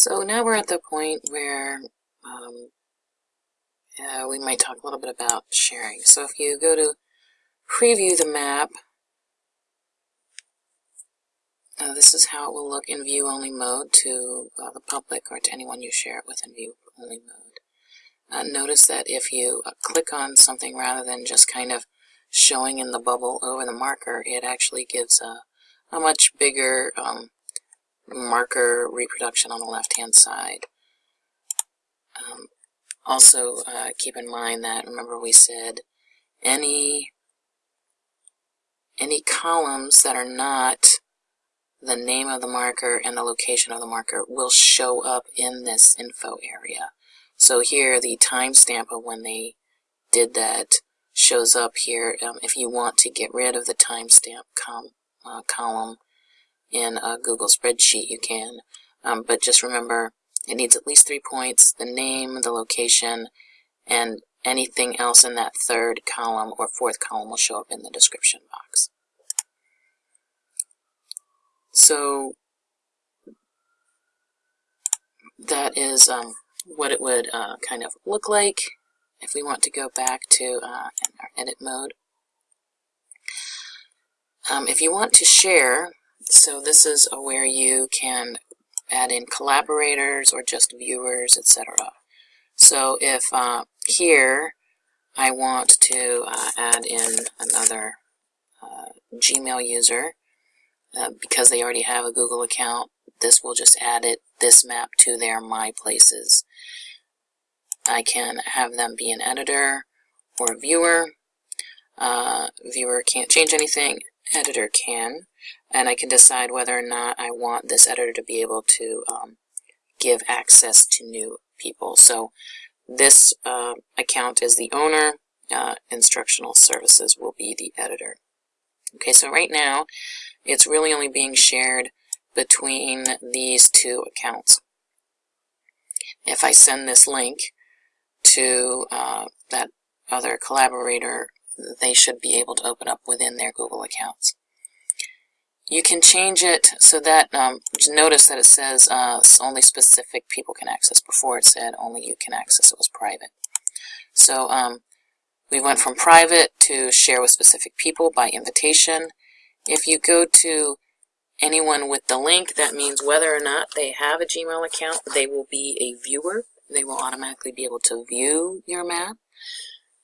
So now we're at the point where um, uh, we might talk a little bit about sharing. So if you go to preview the map, uh, this is how it will look in view-only mode to uh, the public or to anyone you share it with in view-only mode. Uh, notice that if you uh, click on something rather than just kind of showing in the bubble over the marker, it actually gives a, a much bigger um, marker reproduction on the left-hand side. Um, also, uh, keep in mind that, remember we said, any, any columns that are not the name of the marker and the location of the marker will show up in this info area. So here, the timestamp of when they did that shows up here. Um, if you want to get rid of the timestamp com uh, column in a Google spreadsheet, you can. Um, but just remember, it needs at least three points, the name, the location, and anything else in that third column or fourth column will show up in the description box. So that is um, what it would uh, kind of look like if we want to go back to uh, our edit mode. Um, if you want to share, so this is where you can add in collaborators or just viewers, etc. So if uh, here I want to uh, add in another uh, Gmail user, uh, because they already have a Google account, this will just add it, this map to their My Places. I can have them be an editor or a viewer. Uh, viewer can't change anything, editor can. And I can decide whether or not I want this editor to be able to um, give access to new people. So this uh, account is the owner, uh, instructional services will be the editor. Okay, so right now it's really only being shared between these two accounts. If I send this link, to uh, that other collaborator, they should be able to open up within their Google accounts. You can change it so that, um, notice that it says uh, only specific people can access. Before it said only you can access, it was private. So um, we went from private to share with specific people by invitation. If you go to anyone with the link, that means whether or not they have a Gmail account, they will be a viewer they will automatically be able to view your map.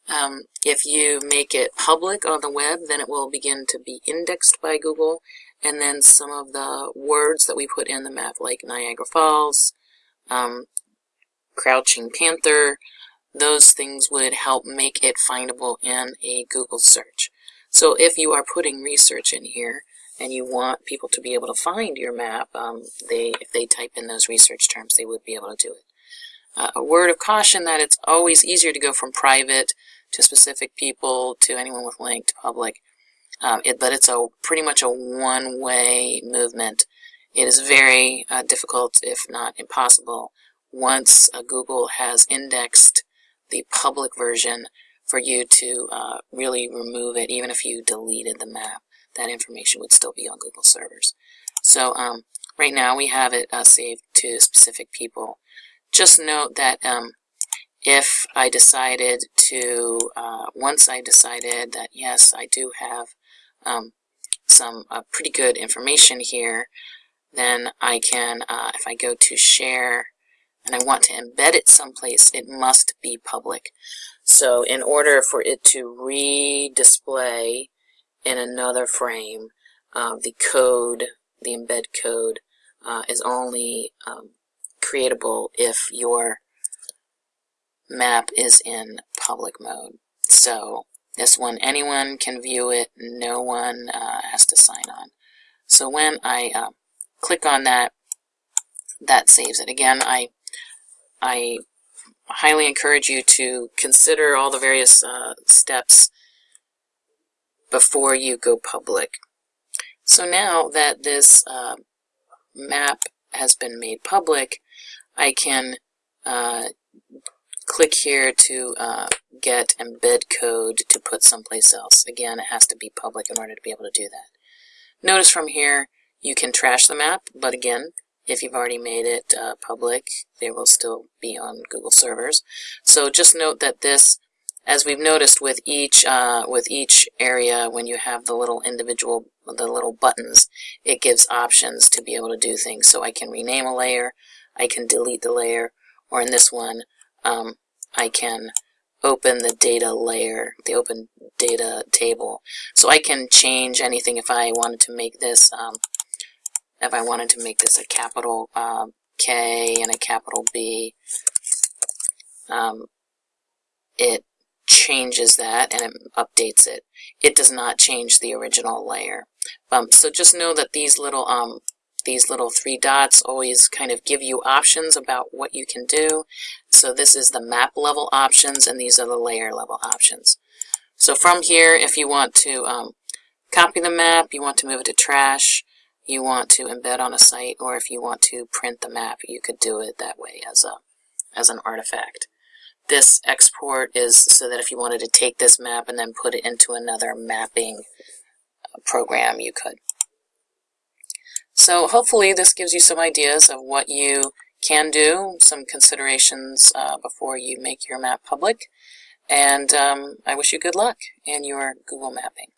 Um, if you make it public on the web, then it will begin to be indexed by Google, and then some of the words that we put in the map, like Niagara Falls, um, Crouching Panther, those things would help make it findable in a Google search. So if you are putting research in here, and you want people to be able to find your map, um, they if they type in those research terms, they would be able to do it. Uh, a word of caution that it's always easier to go from private to specific people to anyone with link to public. Um, it, but it's a pretty much a one-way movement. It is very uh, difficult, if not impossible, once uh, Google has indexed the public version for you to uh, really remove it, even if you deleted the map. That information would still be on Google servers. So um, right now we have it uh, saved to specific people just note that um, if I decided to, uh, once I decided that yes, I do have um, some uh, pretty good information here, then I can, uh, if I go to share and I want to embed it someplace, it must be public. So in order for it to re-display in another frame, uh, the code, the embed code, uh, is only um, creatable if your map is in public mode. So this one, anyone can view it, no one uh, has to sign on. So when I uh, click on that, that saves it. Again, I, I highly encourage you to consider all the various uh, steps before you go public. So now that this uh, map has been made public, I can uh, click here to uh, get embed code to put someplace else. Again, it has to be public in order to be able to do that. Notice from here, you can trash the map, but again, If you've already made it uh, public, they will still be on Google servers. So just note that this, as we've noticed with each uh, with each area, when you have the little individual the little buttons, it gives options to be able to do things. So I can rename a layer, I can delete the layer, or in this one, um, I can open the data layer, the open data table. So I can change anything if I wanted to make this, um, if I wanted to make this a capital uh, K and a capital B, um, it changes that and it updates it. It does not change the original layer. Um, so just know that these little um, these little three dots always kind of give you options about what you can do. So this is the map level options and these are the layer level options. So from here, if you want to um, copy the map, you want to move it to trash, you want to embed on a site, or if you want to print the map, you could do it that way as a as an artifact. This export is so that if you wanted to take this map and then put it into another mapping program, you could. So hopefully this gives you some ideas of what you can do, some considerations uh, before you make your map public. And um, I wish you good luck in your Google mapping.